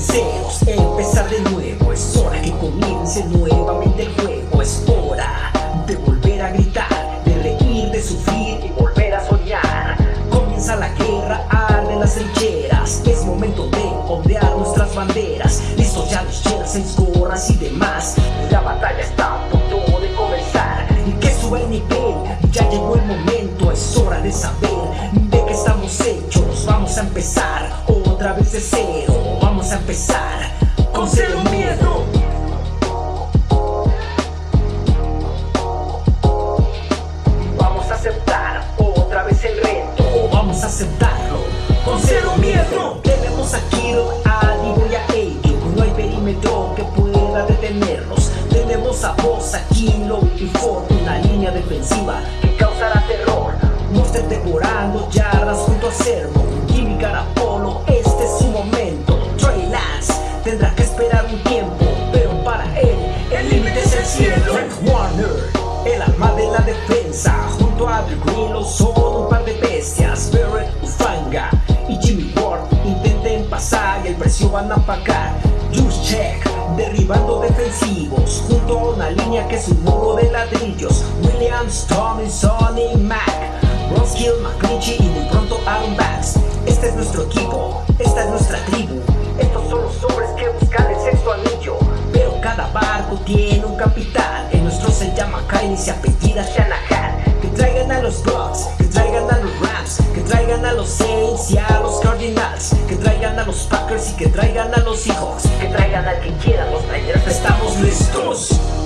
listos, empezar de nuevo Es hora que comience nuevamente el juego Es hora de volver a gritar De reír, de sufrir y volver a soñar. Comienza la guerra, arden las trincheras Es momento de ondear nuestras banderas Listos ya los jerseys, gorras y demás. La batalla está a punto de comenzar que suba el nivel, ya llegó el momento Es hora de saber de qué estamos hechos Vamos a empezar otra vez de cero Con cero miedo. Vamos a aceptar otra vez el reto. Vamos a aceptarlo. Con cero miedo. Tenemos a Kiro, a Divo y a Eiju No hay perímetro que pueda detenernos. Tenemos a Boss, a Kilo y Ford Una línea defensiva que causará terror. Monster devorando yardas junto a Servo Jimmy Garapolo, Junto a The Grillo son un par de bestias Barrett, Ufanga y Jimmy Ward Intenten pasar y el precio van a pagar. Juice Check, derribando defensivos Junto a una línea que es un muro de ladrillos. Williams, Tommy, Sonny, Mac Ronskill, McClinchy y muy pronto Aaron Banks. Este es nuestro equipo, capitán El nuestro se llama Kyle y se apellida Shanahan. Que traigan a los Bucks, que traigan a los Rams Que traigan a los Saints y a los Cardinals. Que traigan a los Packers y que traigan a los Seahawks. Que traigan al que quieran los Niners. Estamos listos